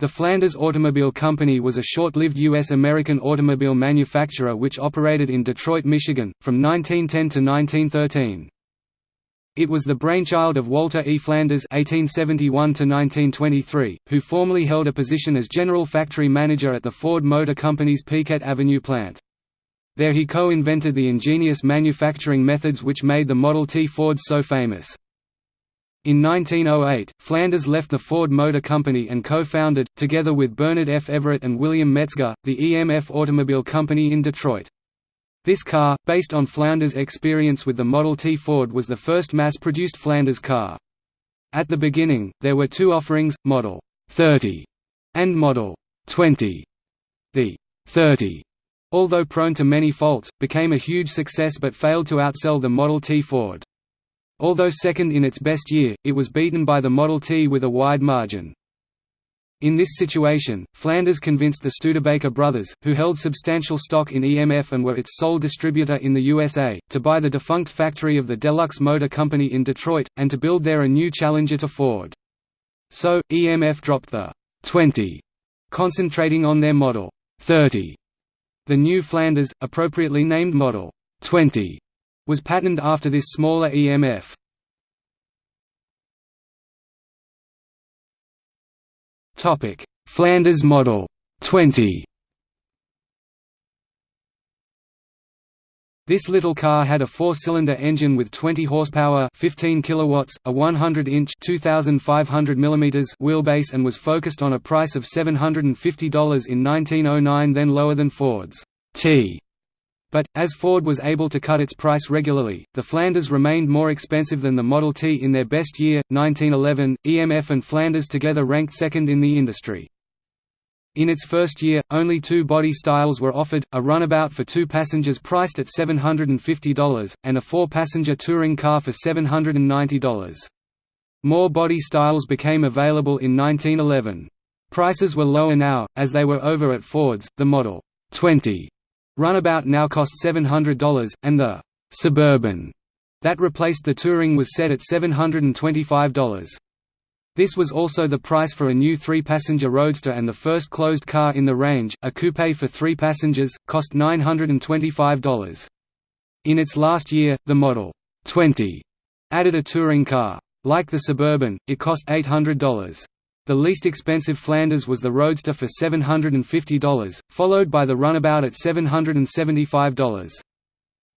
The Flanders Automobile Company was a short-lived U.S.-American automobile manufacturer which operated in Detroit, Michigan, from 1910 to 1913. It was the brainchild of Walter E. Flanders (1871–1923), who formerly held a position as general factory manager at the Ford Motor Company's Piquette Avenue plant. There he co-invented the ingenious manufacturing methods which made the Model T Ford so famous. In 1908, Flanders left the Ford Motor Company and co-founded, together with Bernard F. Everitt and William Metzger, the EMF Automobile Company in Detroit. This car, based on Flanders' experience with the Model T Ford was the first mass-produced Flanders car. At the beginning, there were two offerings, Model 30 and Model 20. The 30, although prone to many faults, became a huge success but failed to outsell the Model T Ford. Although second in its best year, it was beaten by the Model T with a wide margin. In this situation, Flanders convinced the Studebaker brothers, who held substantial stock in EMF and were its sole distributor in the USA, to buy the defunct factory of the Deluxe Motor Company in Detroit, and to build there a new challenger to Ford. So, EMF dropped the 20, concentrating on their Model 30. The new Flanders, appropriately named Model 20, was patterned after this smaller EMF. Topic: Flanders model 20. This little car had a four-cylinder engine with 20 horsepower, 15 kilowatts, a 100-inch (2500 mm) wheelbase, and was focused on a price of $750 in 1909, then lower than Ford's T but, as Ford was able to cut its price regularly, the Flanders remained more expensive than the Model T in their best year, 1911. EMF and Flanders together ranked second in the industry. In its first year, only two body styles were offered, a runabout for two passengers priced at $750, and a four-passenger touring car for $790. More body styles became available in 1911. Prices were lower now, as they were over at Ford's, the Model 20 Runabout now cost $700, and the «Suburban» that replaced the Touring was set at $725. This was also the price for a new three-passenger Roadster and the first closed car in the range, a coupe for three passengers, cost $925. In its last year, the Model 20 added a touring car. Like the Suburban, it cost $800. The least expensive Flanders was the Roadster for $750, followed by the Runabout at $775.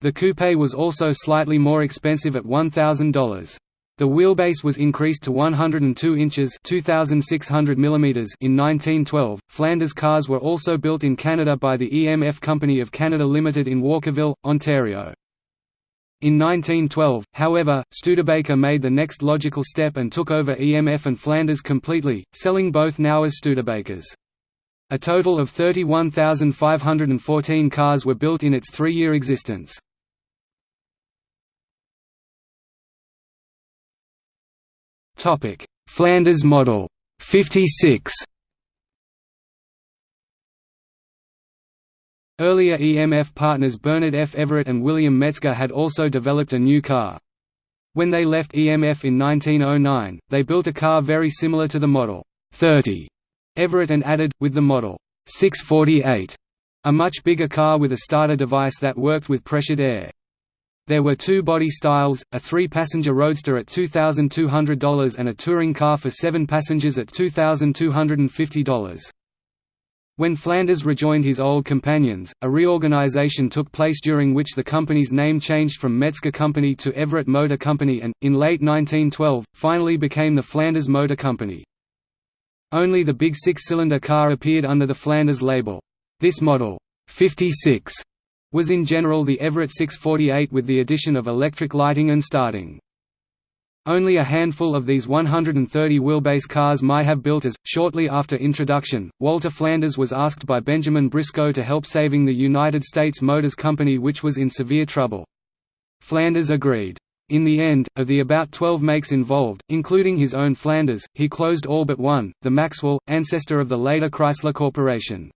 The coupe was also slightly more expensive at $1,000. The wheelbase was increased to 102 inches (2600 mm) in 1912. Flanders cars were also built in Canada by the EMF Company of Canada Limited in Walkerville, Ontario. In 1912, however, Studebaker made the next logical step and took over EMF and Flanders completely, selling both now as Studebakers. A total of 31,514 cars were built in its three-year existence. Flanders model 56 Earlier EMF partners Bernard F. Everitt and William Metzger had also developed a new car. When they left EMF in 1909, they built a car very similar to the Model 30 Everitt and added, with the Model 648, a much bigger car with a starter device that worked with pressured air. There were two body styles, a three-passenger Roadster at $2,200 and a touring car for seven passengers at $2,250. When Flanders rejoined his old companions, a reorganization took place during which the company's name changed from Metzger Company to Everitt Motor Company and, in late 1912, finally became the Flanders Motor Company. Only the big six-cylinder car appeared under the Flanders label. This model, 56, was in general the Everitt 648 with the addition of electric lighting and starting. Only a handful of these 130 wheelbase cars might have built as. Shortly after introduction, Walter Flanders was asked by Benjamin Briscoe to help saving the United States Motors Company which was in severe trouble. Flanders agreed. In the end, of the about 12 makes involved, including his own Flanders, he closed all but one, the Maxwell, ancestor of the later Chrysler Corporation.